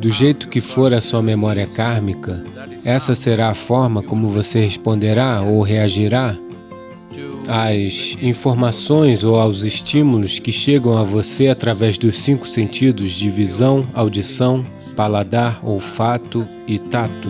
Do jeito que for a sua memória kármica, essa será a forma como você responderá ou reagirá às informações ou aos estímulos que chegam a você através dos cinco sentidos de visão, audição, paladar, olfato e tato.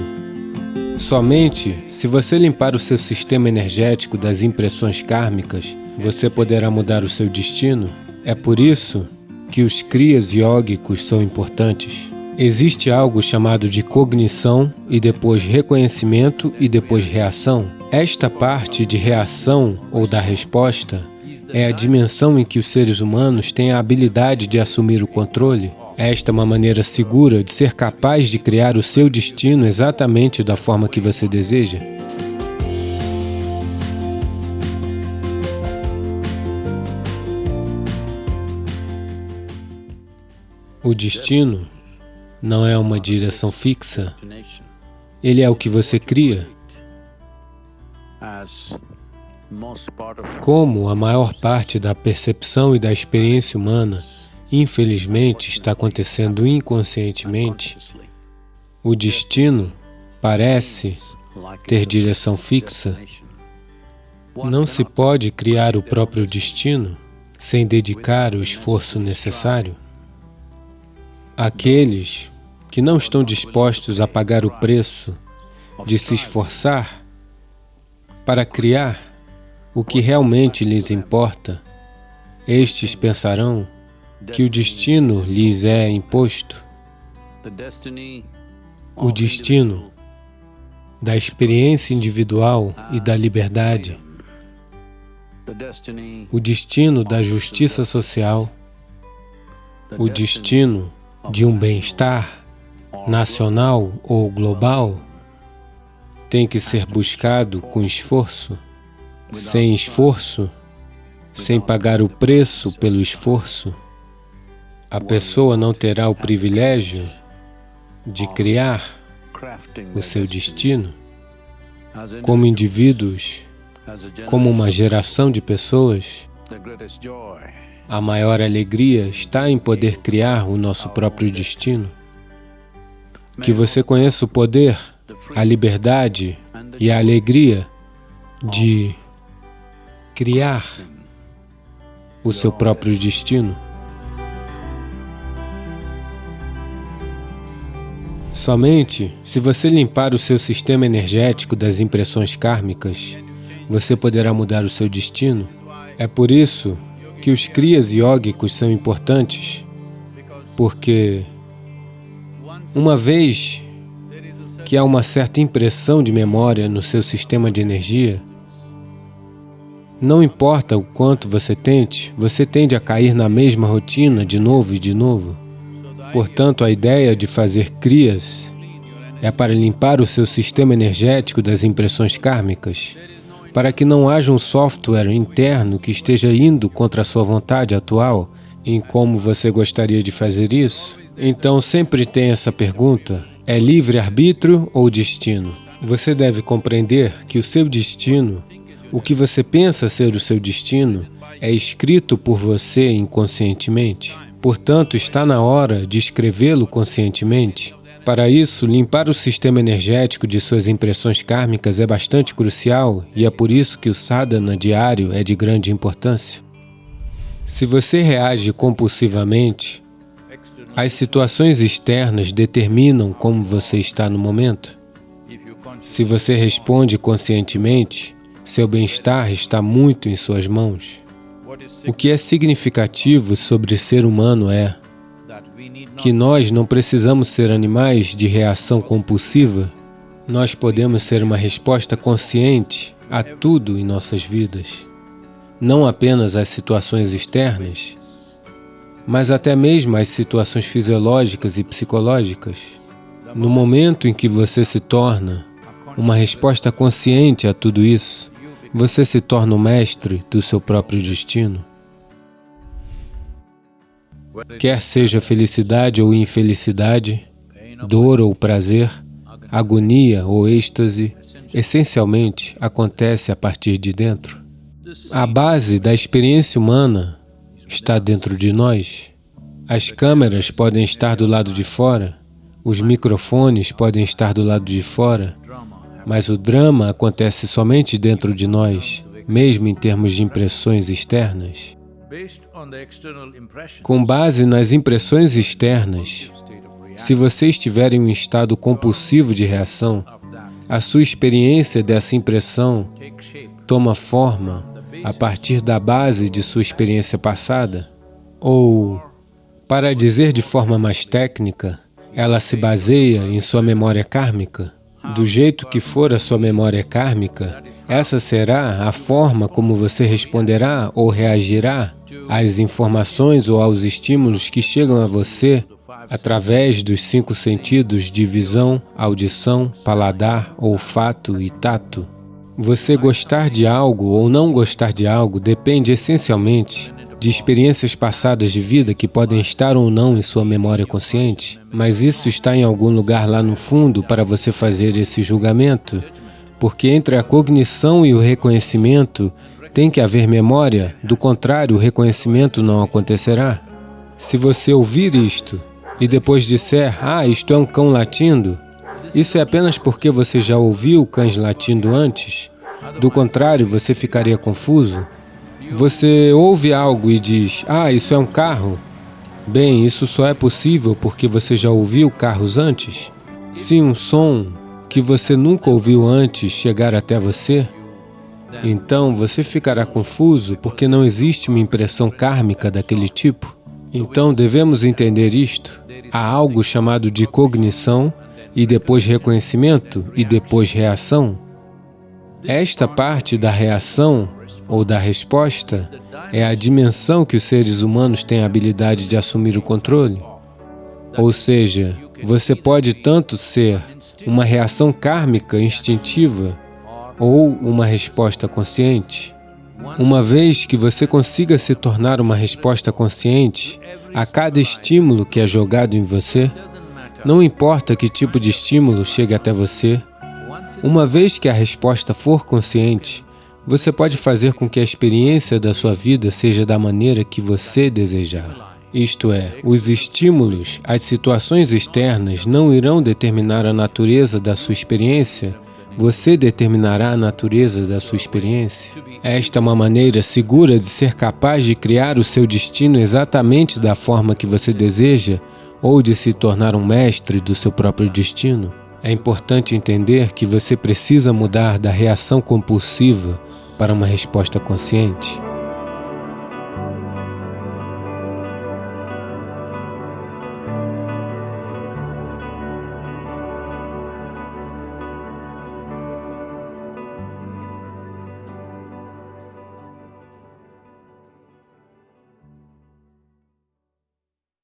Somente se você limpar o seu sistema energético das impressões kármicas, você poderá mudar o seu destino. É por isso que os crias yógicos são importantes. Existe algo chamado de cognição e depois reconhecimento e depois reação. Esta parte de reação ou da resposta é a dimensão em que os seres humanos têm a habilidade de assumir o controle. Esta é uma maneira segura de ser capaz de criar o seu destino exatamente da forma que você deseja. O destino não é uma direção fixa, ele é o que você cria. Como a maior parte da percepção e da experiência humana, infelizmente, está acontecendo inconscientemente, o destino parece ter direção fixa. Não se pode criar o próprio destino sem dedicar o esforço necessário. Aqueles que não estão dispostos a pagar o preço de se esforçar para criar o que realmente lhes importa, estes pensarão que o destino lhes é imposto. O destino da experiência individual e da liberdade, o destino da justiça social, o destino de um bem-estar nacional ou global tem que ser buscado com esforço. Sem esforço, sem pagar o preço pelo esforço, a pessoa não terá o privilégio de criar o seu destino como indivíduos, como uma geração de pessoas. A maior alegria está em poder criar o nosso próprio destino. Que você conheça o poder, a liberdade e a alegria de criar o seu próprio destino. Somente se você limpar o seu sistema energético das impressões kármicas, você poderá mudar o seu destino. É por isso que os crias yógicos são importantes, porque uma vez que há uma certa impressão de memória no seu sistema de energia, não importa o quanto você tente, você tende a cair na mesma rotina de novo e de novo. Portanto, a ideia de fazer crias é para limpar o seu sistema energético das impressões kármicas para que não haja um software interno que esteja indo contra a sua vontade atual em como você gostaria de fazer isso? Então sempre tem essa pergunta, é livre-arbítrio ou destino? Você deve compreender que o seu destino, o que você pensa ser o seu destino, é escrito por você inconscientemente. Portanto, está na hora de escrevê-lo conscientemente para isso, limpar o sistema energético de suas impressões kármicas é bastante crucial e é por isso que o sadhana diário é de grande importância. Se você reage compulsivamente, as situações externas determinam como você está no momento. Se você responde conscientemente, seu bem-estar está muito em suas mãos. O que é significativo sobre ser humano é que nós não precisamos ser animais de reação compulsiva, nós podemos ser uma resposta consciente a tudo em nossas vidas, não apenas às situações externas, mas até mesmo às situações fisiológicas e psicológicas. No momento em que você se torna uma resposta consciente a tudo isso, você se torna o mestre do seu próprio destino. Quer seja felicidade ou infelicidade, dor ou prazer, agonia ou êxtase, essencialmente acontece a partir de dentro. A base da experiência humana está dentro de nós. As câmeras podem estar do lado de fora, Os microfones podem estar do lado de fora, mas o drama acontece somente dentro de nós, mesmo em termos de impressões externas. Com base nas impressões externas, se você estiver em um estado compulsivo de reação, a sua experiência dessa impressão toma forma a partir da base de sua experiência passada, ou, para dizer de forma mais técnica, ela se baseia em sua memória kármica. Do jeito que for a sua memória kármica, essa será a forma como você responderá ou reagirá às informações ou aos estímulos que chegam a você através dos cinco sentidos de visão, audição, paladar, olfato e tato. Você gostar de algo ou não gostar de algo depende essencialmente de experiências passadas de vida que podem estar ou não em sua memória consciente, mas isso está em algum lugar lá no fundo para você fazer esse julgamento, porque entre a cognição e o reconhecimento tem que haver memória, do contrário, o reconhecimento não acontecerá. Se você ouvir isto e depois disser, ah, isto é um cão latindo, isso é apenas porque você já ouviu cães latindo antes? Do contrário, você ficaria confuso? Você ouve algo e diz, ah, isso é um carro? Bem, isso só é possível porque você já ouviu carros antes? Se um som que você nunca ouviu antes chegar até você, então você ficará confuso porque não existe uma impressão kármica daquele tipo. Então devemos entender isto. Há algo chamado de cognição, e depois reconhecimento, e depois reação. Esta parte da reação ou da resposta é a dimensão que os seres humanos têm a habilidade de assumir o controle. Ou seja, você pode tanto ser uma reação kármica instintiva ou uma resposta consciente. Uma vez que você consiga se tornar uma resposta consciente a cada estímulo que é jogado em você, não importa que tipo de estímulo chegue até você, uma vez que a resposta for consciente, você pode fazer com que a experiência da sua vida seja da maneira que você desejar. Isto é, os estímulos, as situações externas não irão determinar a natureza da sua experiência, você determinará a natureza da sua experiência. Esta é uma maneira segura de ser capaz de criar o seu destino exatamente da forma que você deseja ou de se tornar um mestre do seu próprio destino. É importante entender que você precisa mudar da reação compulsiva para uma resposta consciente.